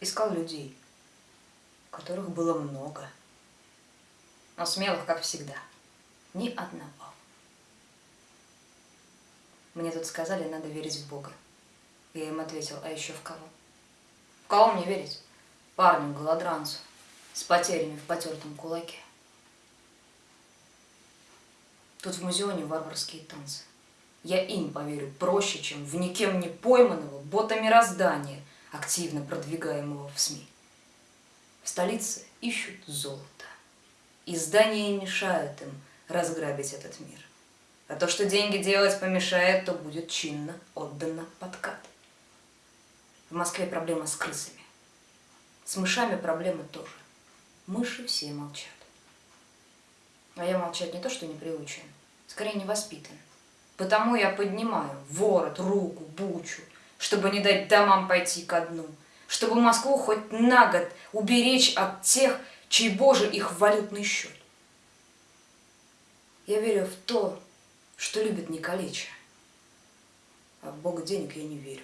искал людей, которых было много, но смелых, как всегда, ни одного. Мне тут сказали, надо верить в Бога. Я им ответил, а еще в кого? В кого мне верить? Парню, голодранцу, с потерями в потертом кулаке. Тут в музеоне варварские танцы. Я им поверю проще, чем в никем не пойманного бота мироздания, активно продвигаемого в СМИ. В столице ищут золото. И здания мешают им разграбить этот мир. А то, что деньги делать помешает, то будет чинно отдано подкат. В Москве проблема с крысами. С мышами проблемы тоже. Мыши все молчат. А я молчать не то, что не приучен, скорее не воспитан. Потому я поднимаю ворот, руку, бучу, чтобы не дать домам пойти ко дну, чтобы Москву хоть на год уберечь от тех, чей Боже их валютный счет. Я верю в то, что любит не калеча, а в Бога денег я не верю.